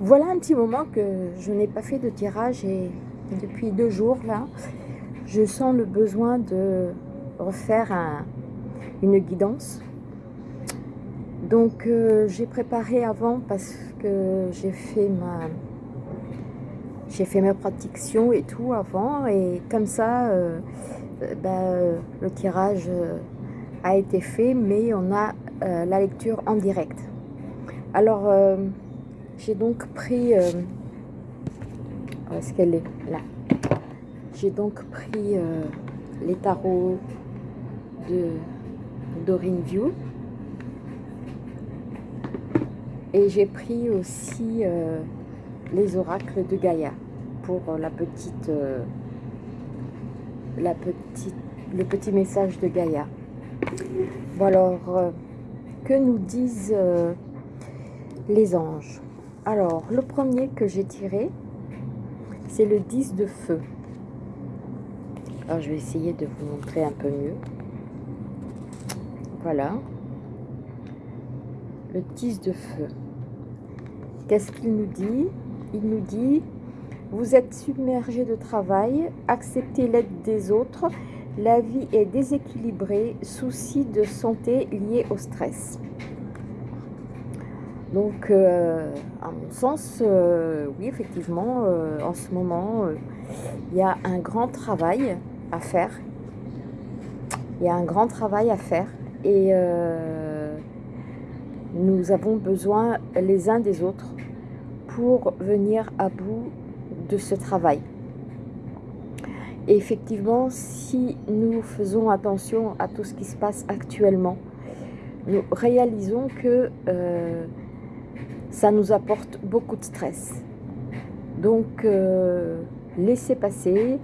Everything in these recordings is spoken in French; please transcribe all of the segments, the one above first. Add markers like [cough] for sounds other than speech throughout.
voilà un petit moment que je n'ai pas fait de tirage et depuis deux jours là, je sens le besoin de refaire un, une guidance. Donc euh, j'ai préparé avant parce que j'ai fait ma j'ai fait mes protections et tout avant et comme ça euh, ben, le tirage a été fait mais on a la lecture en direct. Alors j'ai donc pris... Euh, où est-ce qu'elle est? Là. J'ai donc pris euh, les tarots de Doreen View. Et j'ai pris aussi euh, les oracles de Gaïa pour la petite, la petite, le petit message de Gaïa. Bon alors, que nous disent les anges? Alors, le premier que j'ai tiré, c'est le 10 de feu. Alors, je vais essayer de vous montrer un peu mieux. Voilà. Le 10 de feu. Qu'est-ce qu'il nous dit? Il nous dit, vous êtes submergé de travail, acceptez l'aide des autres, la vie est déséquilibrée, souci de santé liés au stress. Donc, euh, à mon sens, euh, oui, effectivement, euh, en ce moment, il y a un grand travail à faire. Il y a un grand travail à faire et nous avons besoin les uns des autres pour venir à bout de ce travail. Et effectivement, si nous faisons attention à tout ce qui se passe actuellement, nous réalisons que ça nous apporte beaucoup de stress. Donc, euh, laissez passer,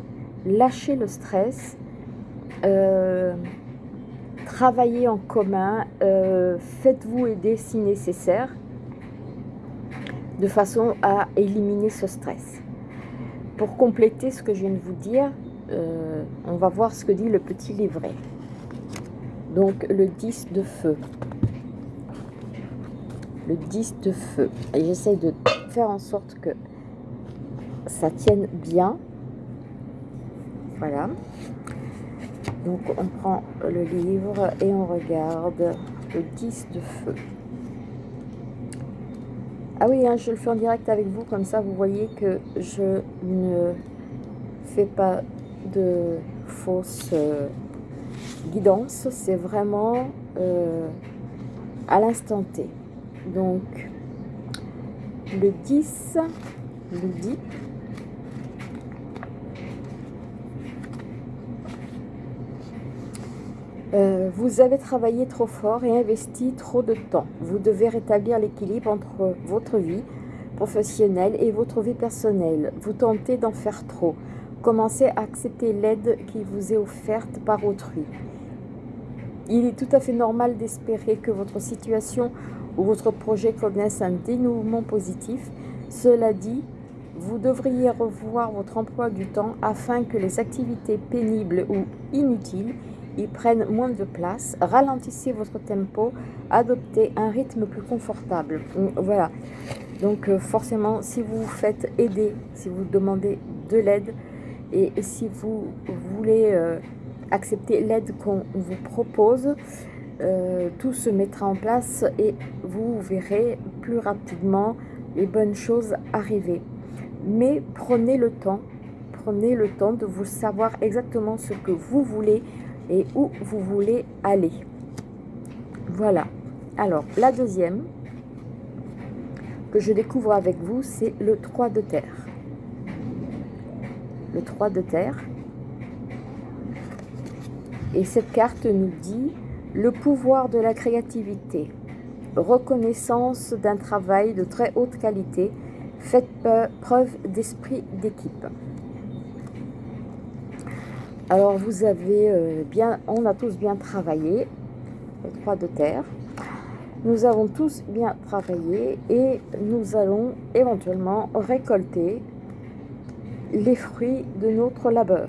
lâchez le stress, euh, travaillez en commun, euh, faites-vous aider si nécessaire, de façon à éliminer ce stress. Pour compléter ce que je viens de vous dire, on va voir ce que dit le petit livret. Donc, le 10 de feu le 10 de feu. Et j'essaye de faire en sorte que ça tienne bien. Voilà. Donc on prend le livre et on regarde le 10 de feu. Ah oui, hein, je le fais en direct avec vous, comme ça vous voyez que je ne fais pas de fausse euh, guidance. C'est vraiment euh, à l'instant T. Donc, le 10 nous dit euh, vous avez travaillé trop fort et investi trop de temps. Vous devez rétablir l'équilibre entre votre vie professionnelle et votre vie personnelle. Vous tentez d'en faire trop. Commencez à accepter l'aide qui vous est offerte par autrui. Il est tout à fait normal d'espérer que votre situation ou votre projet connaisse un dénouement positif. Cela dit, vous devriez revoir votre emploi du temps afin que les activités pénibles ou inutiles y prennent moins de place. Ralentissez votre tempo, adoptez un rythme plus confortable. Voilà. Donc euh, forcément, si vous vous faites aider, si vous demandez de l'aide et si vous voulez euh, accepter l'aide qu'on vous propose, euh, tout se mettra en place et vous verrez plus rapidement les bonnes choses arriver. Mais prenez le temps, prenez le temps de vous savoir exactement ce que vous voulez et où vous voulez aller. Voilà. Alors, la deuxième que je découvre avec vous, c'est le 3 de terre. Le 3 de terre. Et cette carte nous dit le pouvoir de la créativité, reconnaissance d'un travail de très haute qualité, faites preuve d'esprit d'équipe. Alors vous avez euh, bien, on a tous bien travaillé, les trois de terre. Nous avons tous bien travaillé et nous allons éventuellement récolter les fruits de notre labeur.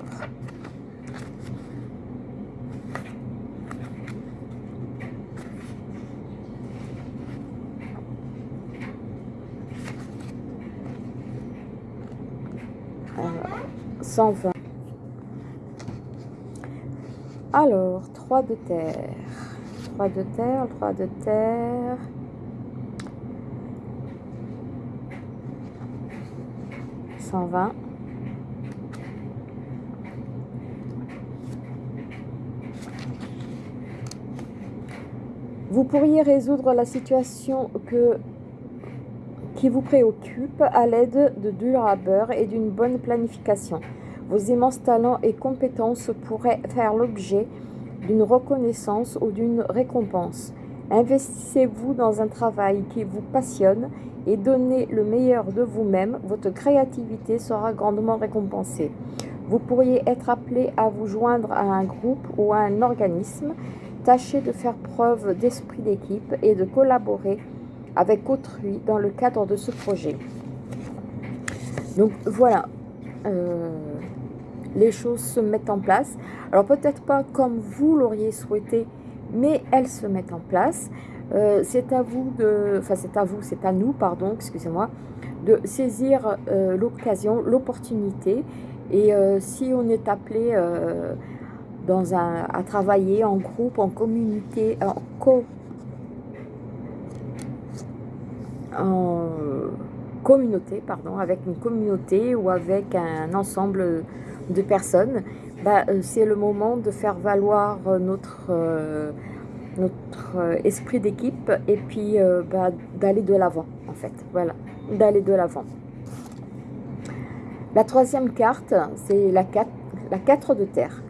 120. Alors, 3 de terre. 3 de terre, 3 de terre. Cent vingt. Vous pourriez résoudre la situation que, qui vous préoccupe à l'aide de du labeur et d'une bonne planification. Vos immenses talents et compétences pourraient faire l'objet d'une reconnaissance ou d'une récompense. Investissez-vous dans un travail qui vous passionne et donnez le meilleur de vous-même. Votre créativité sera grandement récompensée. Vous pourriez être appelé à vous joindre à un groupe ou à un organisme Tâchez de faire preuve d'esprit d'équipe et de collaborer avec autrui dans le cadre de ce projet. Donc voilà, euh, les choses se mettent en place. Alors peut-être pas comme vous l'auriez souhaité, mais elles se mettent en place. Euh, c'est à vous de, enfin c'est à vous, c'est à nous, pardon, excusez-moi, de saisir euh, l'occasion, l'opportunité. Et si on est appelé dans un, à travailler en groupe, en communauté, en, co, en communauté, pardon, avec une communauté ou avec un ensemble de personnes, bah, euh, c'est le moment de faire valoir notre, euh, notre esprit d'équipe et puis euh, bah, d'aller de l'avant, en fait. Voilà, d'aller de l'avant. La troisième carte, c'est la 4, la 4 de terre.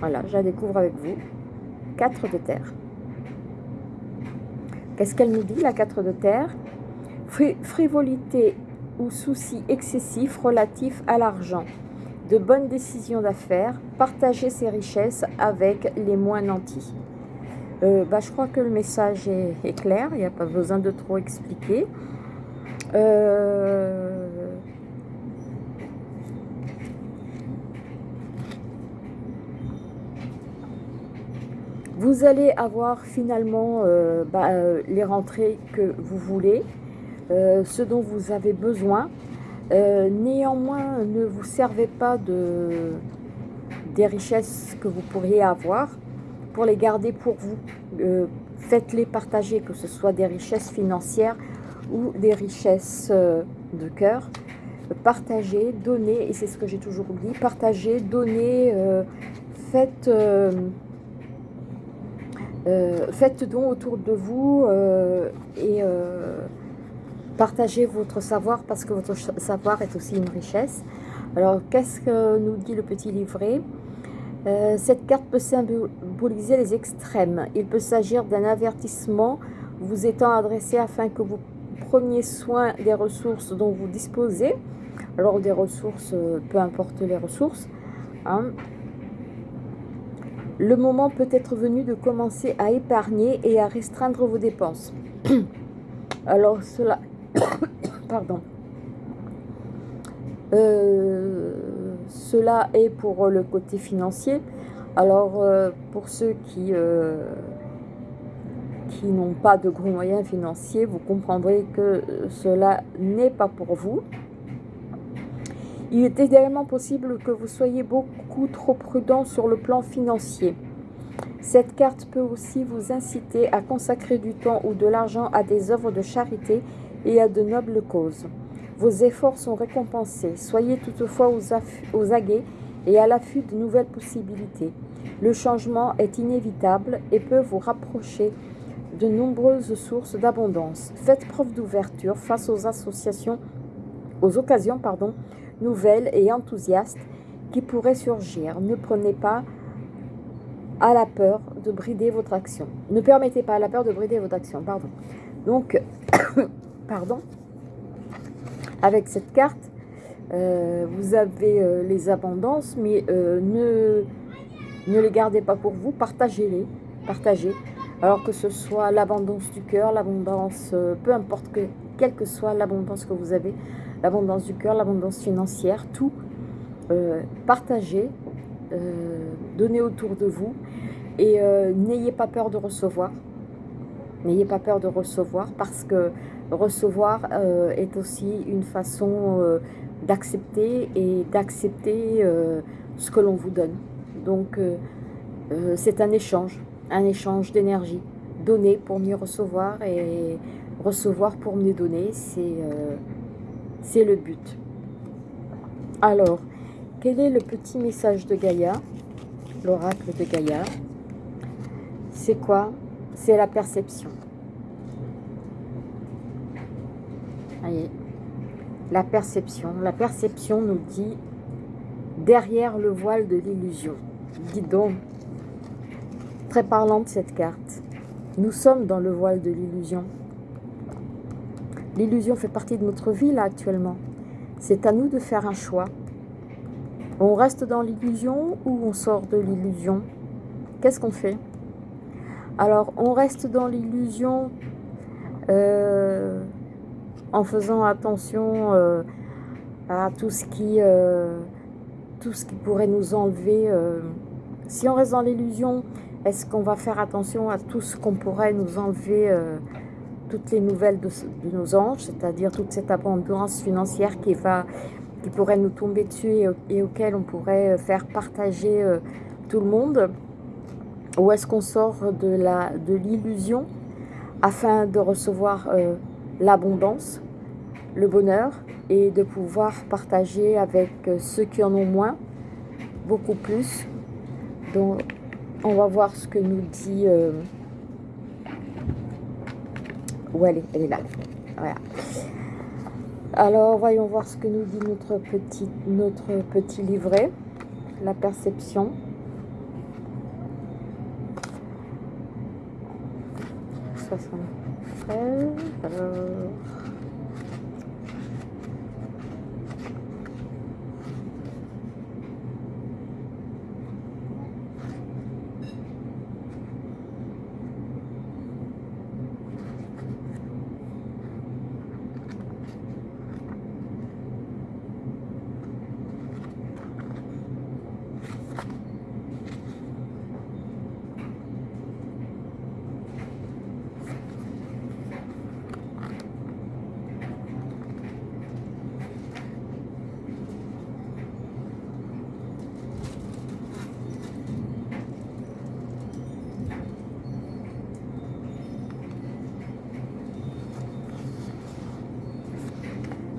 Voilà, je la découvre avec vous. 4 de terre. Qu'est-ce qu'elle nous dit, la 4 de terre Frivolité ou souci excessif relatif à l'argent. De bonnes décisions d'affaires. Partager ses richesses avec les moins nantis. Euh, bah, je crois que le message est, clair. Il n'y a pas besoin de trop expliquer. Euh, Vous allez avoir finalement euh, bah, euh, les rentrées que vous voulez, euh, ce dont vous avez besoin. néanmoins, ne vous servez pas de, des richesses que vous pourriez avoir pour les garder pour vous. Faites-les partager, que ce soit des richesses financières ou des richesses de cœur. Partagez, donnez, et c'est ce que j'ai toujours dit, partagez, donnez, faites faites donc autour de vous euh, et euh, partagez votre savoir parce que votre savoir est aussi une richesse. Alors, qu'est-ce que nous dit le petit livret? Cette carte peut symboliser les extrêmes. Il peut s'agir d'un avertissement vous étant adressé afin que vous preniez soin des ressources dont vous disposez. Alors, des ressources, peu importe les ressources. Hein, le moment peut être venu de commencer à épargner et à restreindre vos dépenses. [coughs] Alors cela, [coughs] pardon, euh, cela est pour le côté financier. Alors euh, pour ceux qui, euh, qui n'ont pas de gros moyens financiers, vous comprendrez que cela n'est pas pour vous. Il est également possible que vous soyez beaucoup trop prudent sur le plan financier. Cette carte peut aussi vous inciter à consacrer du temps ou de l'argent à des œuvres de charité et à de nobles causes. Vos efforts sont récompensés. Soyez toutefois aux, aguets et à l'affût de nouvelles possibilités. Le changement est inévitable et peut vous rapprocher de nombreuses sources d'abondance. Faites preuve d'ouverture face aux associations, aux occasions, pardon, nouvelles et enthousiastes qui pourraient surgir. Ne prenez pas à la peur de brider votre action. Ne permettez pas à la peur de brider votre action, pardon. Donc, [coughs] pardon, avec cette carte, euh, vous avez euh, les abondances, mais euh, ne, les gardez pas pour vous, partagez-les, partagez. Alors que ce soit l'abondance du cœur, l'abondance, peu importe que, quelle que soit l'abondance que vous avez, l'abondance du cœur, l'abondance financière, tout, euh, partagez, euh, donnez autour de vous et euh, n'ayez pas peur de recevoir. N'ayez pas peur de recevoir parce que recevoir est aussi une façon d'accepter et d'accepter ce que l'on vous donne. Donc, c'est un échange, un échange d'énergie. Donner pour mieux recevoir et recevoir pour mieux donner, c'est le but. Alors, quel est le petit message de Gaïa L'oracle de Gaïa? C'est quoi? C'est la perception. Voyez, la perception. La perception nous dit derrière le voile de l'illusion. Dis donc, très parlante cette carte. Nous sommes dans le voile de l'illusion. L'illusion fait partie de notre vie là actuellement. C'est à nous de faire un choix. On reste dans l'illusion ou on sort de l'illusion? Qu'est-ce qu'on fait? Alors, on reste dans l'illusion euh, en faisant attention euh, à euh, tout ce qui pourrait nous enlever. si on reste dans l'illusion, est-ce qu'on va faire attention à tout ce qu'on pourrait nous enlever toutes les nouvelles de, nos anges, c'est-à-dire toute cette abondance financière qui, va, qui pourrait nous tomber dessus et, auquel on pourrait euh, faire partager euh, tout le monde. Ou est-ce qu'on sort de l'illusion de afin de recevoir euh, l'abondance, le bonheur et de pouvoir partager avec ceux qui en ont moins, beaucoup plus? Donc, on va voir ce que nous dit où elle est Elle est là. Voilà. Alors, voyons voir ce que nous dit notre petit, notre petit livret. La perception. Alors...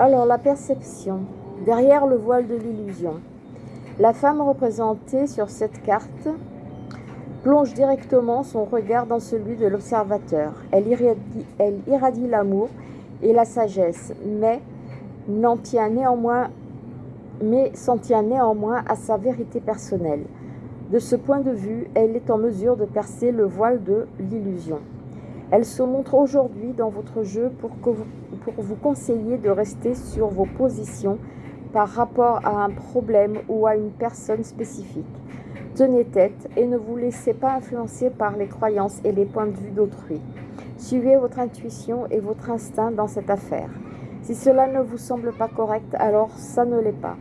Alors, la perception. Derrière le voile de l'illusion. La femme représentée sur cette carte plonge directement son regard dans celui de l'observateur. Elle irradie, l'amour et la sagesse, mais néanmoins mais s'en tient néanmoins à sa vérité personnelle. De ce point de vue, elle est en mesure de percer le voile de l'illusion. Elle se montre aujourd'hui dans votre jeu pour vous vous conseiller de rester sur vos positions par rapport à un problème ou à une personne spécifique. Tenez tête et ne vous laissez pas influencer par les croyances et les points de vue d'autrui. Suivez votre intuition et votre instinct dans cette affaire. Si cela ne vous semble pas correct, alors ça ne l'est pas.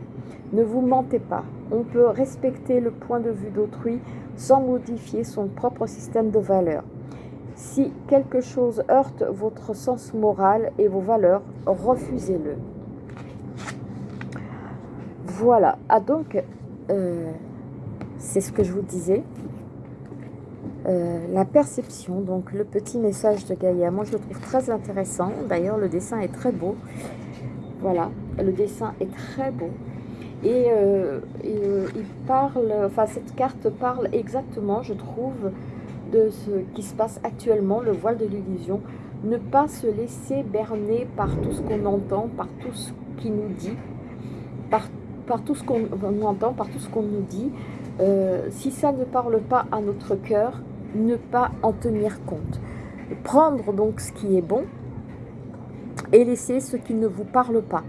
Ne vous mentez pas. On peut respecter le point de vue d'autrui sans modifier son propre système de valeurs. Si quelque chose heurte votre sens moral et vos valeurs, refusez-le. Voilà, ah donc, euh, c'est ce que je vous disais. Euh, la perception, donc le petit message de Gaïa, moi je le trouve très intéressant. D'ailleurs, le dessin est très beau. Voilà, le dessin est très beau. Et, euh, il parle, enfin cette carte parle exactement, je trouve, de ce qui se passe actuellement, le voile de l'illusion, ne pas se laisser berner par tout ce qu'on entend, par tout ce qui nous dit, par, tout ce qu'on entend, par tout ce qu'on nous dit. Euh, si ça ne parle pas à notre cœur, ne pas en tenir compte. Prendre donc ce qui est bon et laisser ce qui ne vous parle pas.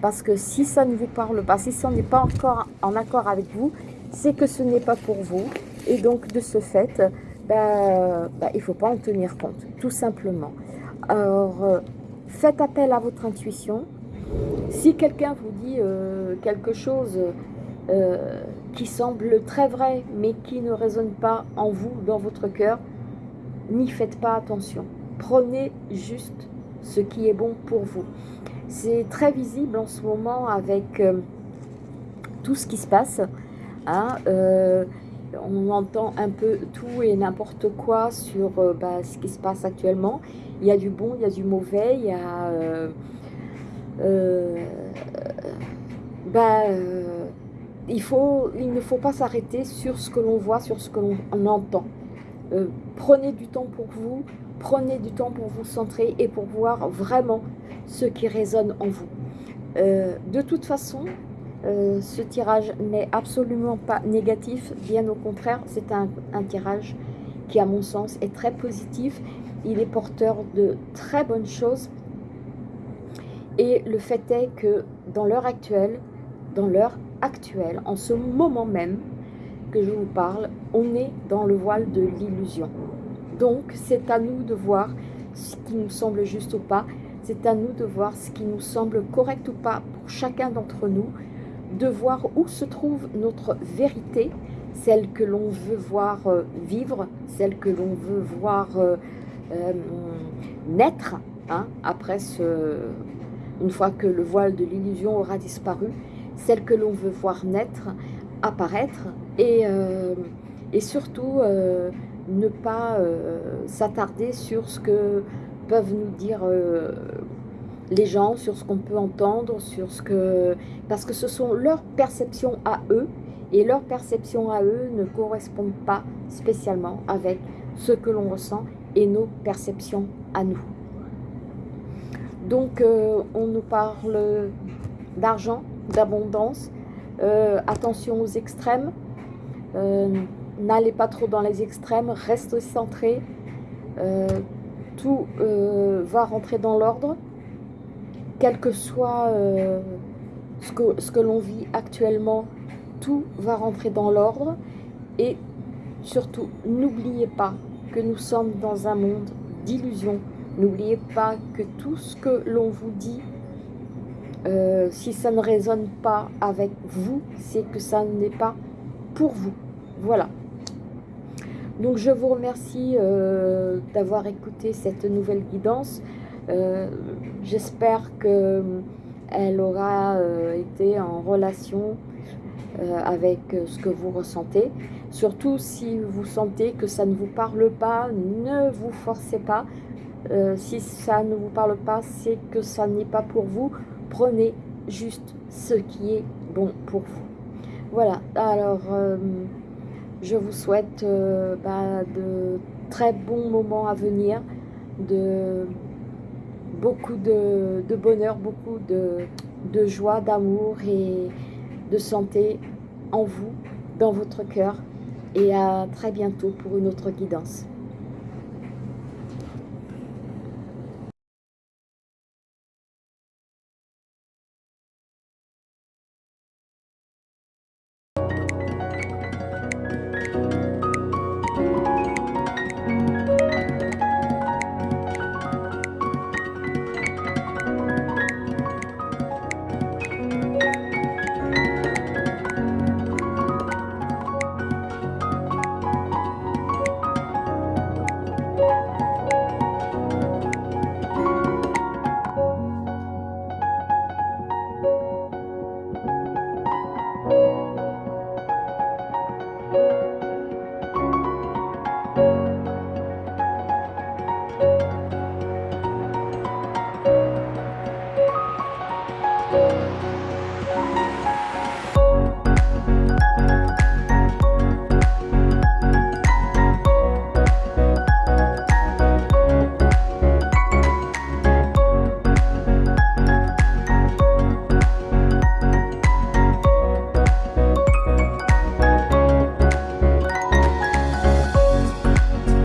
Parce que si ça ne vous parle pas, si ça n'est pas encore en accord avec vous, c'est que ce n'est pas pour vous. Et donc de ce fait, ben, ben, il ne faut pas en tenir compte, tout simplement. Alors, euh, faites appel à votre intuition. Si quelqu'un vous dit euh, quelque chose euh, qui semble très vrai, mais qui ne résonne pas en vous, dans votre cœur, n'y faites pas attention. Prenez juste ce qui est bon pour vous. C'est très visible en ce moment avec tout ce qui se passe. Hein, on entend un peu tout et n'importe quoi sur euh, bah, ce qui se passe actuellement. Il y a du bon, il y a du mauvais, il y a... bah, il, faut, il ne faut pas s'arrêter sur ce que l'on voit, sur ce que l'on entend. prenez du temps pour vous, prenez du temps pour vous centrer et pour voir vraiment ce qui résonne en vous. de toute façon, euh, ce tirage n'est absolument pas négatif, bien au contraire, c'est un, tirage qui, à mon sens, est très positif. Il est porteur de très bonnes choses. Et le fait est que dans l'heure actuelle, dans l'heure actuelle, en ce moment même que je vous parle, on est dans le voile de l'illusion. Donc, c'est à nous de voir ce qui nous semble juste ou pas. C'est à nous de voir ce qui nous semble correct ou pas pour chacun d'entre nous de voir où se trouve notre vérité, celle que l'on veut voir euh, vivre, celle que l'on veut voir euh, euh, naître, hein, après ce, une fois que le voile de l'illusion aura disparu, celle que l'on veut voir naître, apparaître, et, et surtout ne pas s'attarder sur ce que peuvent nous dire les gens, sur ce qu'on peut entendre, sur ce que... Parce que ce sont leurs perceptions à eux, et leurs perceptions à eux ne correspondent pas spécialement avec ce que l'on ressent et nos perceptions à nous. Donc, euh, on nous parle d'argent, d'abondance, euh, attention aux extrêmes, euh, n'allez pas trop dans les extrêmes, restez centré, tout va rentrer dans l'ordre, quel que soit euh, ce que, ce que l'on vit actuellement, tout va rentrer dans l'ordre. Et surtout, n'oubliez pas que nous sommes dans un monde d'illusions. N'oubliez pas que tout ce que l'on vous dit, euh, si ça ne résonne pas avec vous, c'est que ça n'est pas pour vous. Voilà. Donc je vous remercie euh, d'avoir écouté cette nouvelle guidance. J'espère qu'elle aura euh, été en relation euh, avec ce que vous ressentez. Surtout si vous sentez que ça ne vous parle pas, ne vous forcez pas. si ça ne vous parle pas, c'est que ça n'est pas pour vous. Prenez juste ce qui est bon pour vous. Voilà, alors je vous souhaite bah, de très bons moments à venir, de beaucoup de, bonheur, beaucoup de, de joie, d'amour et de santé en vous, dans votre cœur. Et à très bientôt pour une autre guidance.